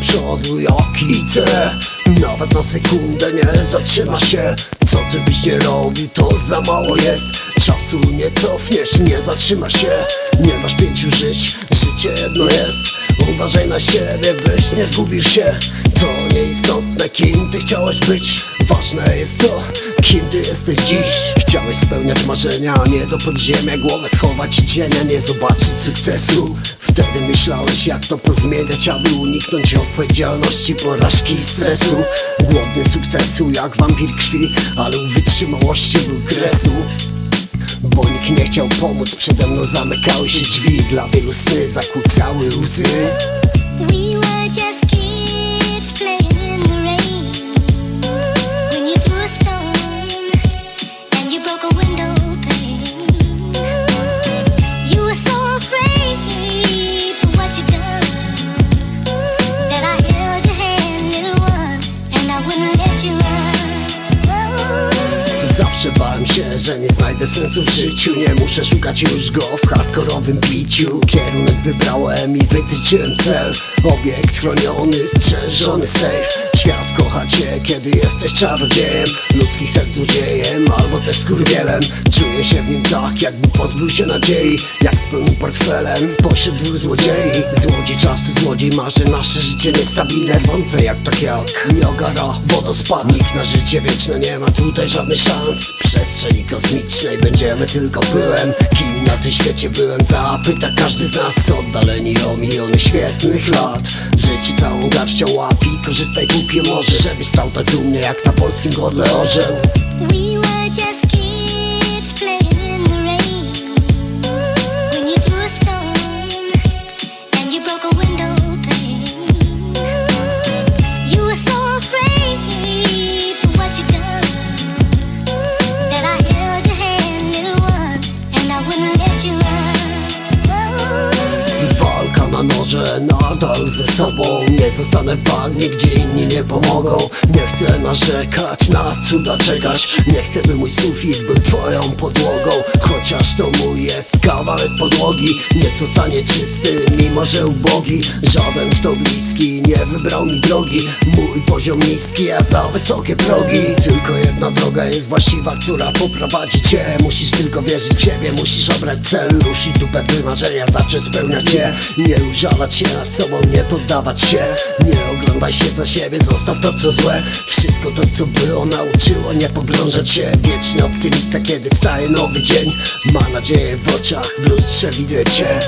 przodu jak idę Nawet na sekundę nie zatrzyma się. Co ty byś nie robił to za mało jest. Czasu nie cofniesz, nie zatrzyma się. Nie masz pięciu żyć, życie jedno jest. Uważaj na siebie, byś nie zgubił się. To nieistotne kim ty chciałeś być Ważne jest to, kim ty jesteś dziś. Chciałeś spełniać marzenia, nie do podziemia Głowę schować cienia, nie zobaczyć sukcesu. Wtedy myślałeś jak to pozmieniać Aby uniknąć odpowiedzialności, porażki i stresu. Głodny sukcesu jak wampir krwi Ale u wytrzymałości był kresu. Bo nikt nie chciał pomóc, przede mną zamykały się drzwi. Dla wielu sny zakłócały łzy Zawsze bałem się, że nie znajdę sensu w życiu. Nie muszę szukać już go w hardkorowym biciu. Kierunek wybrałem i wytyczyłem cel. Obiekt chroniony, strzeżony safe. Świat kocha cię, kiedy jesteś czarodziejem. Ludzkich serc złodziejem, albo też skurwielem. Czuję się w nim tak, jakby pozbył się nadziei Jak z pełnym portfelem, pośród dwóch złodziei. Złodziej czasu, złodziej marzy Nasze życie niestabilne, rwące jak tak jak Niagara, wodospad Nikt na życie wieczne nie ma tutaj żadnych szans. Przestrzeni kosmicznej będziemy tylko pyłem Kim na tym świecie byłem, zapyta każdy z nas. Oddaleni o miliony świetnych lat Życie całą garścią łapi, korzystaj póki może Żebyś stał tak dumnie jak na polskim godle orzeł Walka na noże, nadal ze sobą. Nie zostanę w bagnie, gdzie inni nie pomogą. Nie chcę narzekać, na cuda czekać Nie chcę, by mój sufit był twoją podłogą. Chociaż to mój jest kawałek podłogi. Niech zostanie czysty, mimo że ubogi. Żaden kto bliski nie wybrał mi drogi. Mój poziom niski, a za wysokie progi. Tylko jedna droga jest właściwa, która poprowadzi cię. Musisz tylko wierzyć w siebie, musisz obrać cel Ruszyć dupę, by marzenia zacząć spełniać je. Nie użalać się nad sobą, nie poddawać się. Nie oglądaj się za siebie, zostaw to co złe. Wszystko to co było nauczyło, nie pogrążać się. Wieczny optymista, kiedy wstaje nowy dzień Ma nadzieję w oczach, w lustrze widzę cię